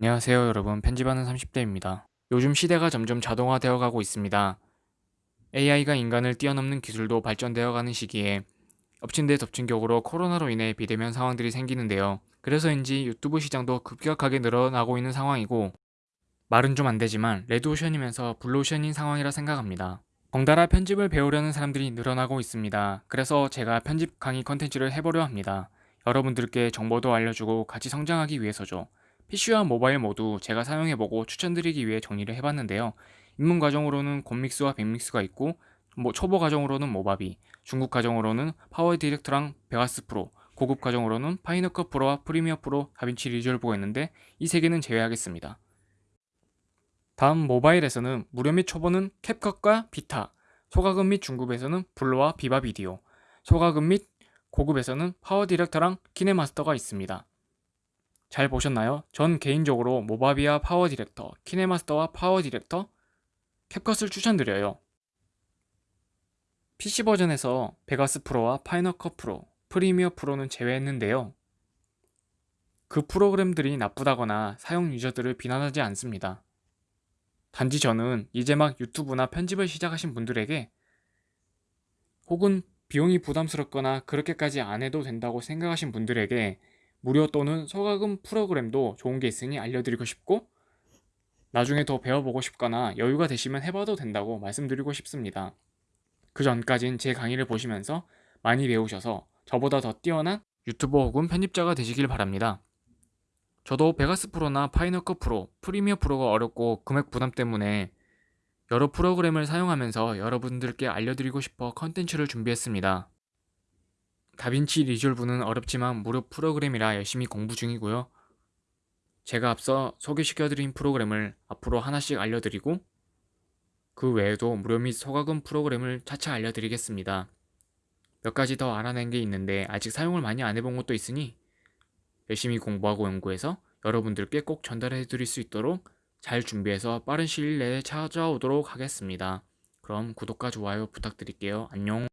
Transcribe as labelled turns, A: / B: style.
A: 안녕하세요 여러분 편집하는 30대입니다. 요즘 시대가 점점 자동화되어 가고 있습니다. AI가 인간을 뛰어넘는 기술도 발전되어 가는 시기에 엎친 데 덮친 격으로 코로나로 인해 비대면 상황들이 생기는데요. 그래서인지 유튜브 시장도 급격하게 늘어나고 있는 상황이고 말은 좀 안되지만 레드오션이면서 블루오션인 상황이라 생각합니다. 덩달아 편집을 배우려는 사람들이 늘어나고 있습니다. 그래서 제가 편집 강의 컨텐츠를 해보려 합니다. 여러분들께 정보도 알려주고 같이 성장하기 위해서죠. PC와 모바일 모두 제가 사용해보고 추천드리기 위해 정리를 해봤는데요. 입문 과정으로는 곰믹스와 뱁믹스가 있고 뭐 초보 과정으로는 Movavi, 중급 과정으로는 PowerDirector랑 Vegas Pro, 고급 과정으로는 Final Cut Pro와 Premiere Pro, DaVinci Resolve가 있는데 이 세 개는 제외하겠습니다. 다음 모바일에서는 무료 및 초보는 CapCut과 VITA, 소과금 및 중급에서는 VLLO와 VivaVideo, 중급 및 고급에서는 PowerDirector랑 KineMaster가 있습니다. 잘 보셨나요? 전 개인적으로 Movavi와 PowerDirector, KineMaster와 PowerDirector, CapCut을 추천드려요. PC 버전에서 Vegas Pro와 Final Cut Pro, Premiere Pro는 제외했는데요. 그 프로그램들이 나쁘다거나 사용 유저들을 비난하지 않습니다. 단지 저는 이제 막 유튜브나 편집을 시작하신 분들에게 혹은 비용이 부담스럽거나 그렇게까지 안 해도 된다고 생각하신 분들에게 무료 또는 소가금 프로그램도 좋은 게 있으니 알려드리고 싶고 나중에 더 배워보고 싶거나 여유가 되시면 해봐도 된다고 말씀드리고 싶습니다. 그 전까진 제 강의를 보시면서 많이 배우셔서 저보다 더 뛰어난 유튜버 혹은 편집자가 되시길 바랍니다. 저도 베가스 프로나 파이너컷 프로, 프리미어 프로가 어렵고 금액 부담 때문에 여러 프로그램을 사용하면서 여러분들께 알려드리고 싶어 컨텐츠를 준비했습니다. 다빈치 리졸브는 어렵지만 무료 프로그램이라 열심히 공부 중이고요. 제가 앞서 소개시켜드린 프로그램을 앞으로 하나씩 알려드리고 그 외에도 무료 및 소가금 프로그램을 차차 알려드리겠습니다. 몇 가지 더 알아낸 게 있는데 아직 사용을 많이 안 해본 것도 있으니 열심히 공부하고 연구해서 여러분들께 꼭 전달해 드릴 수 있도록 잘 준비해서 빠른 시일 내에 찾아오도록 하겠습니다. 그럼 구독과 좋아요 부탁드릴게요. 안녕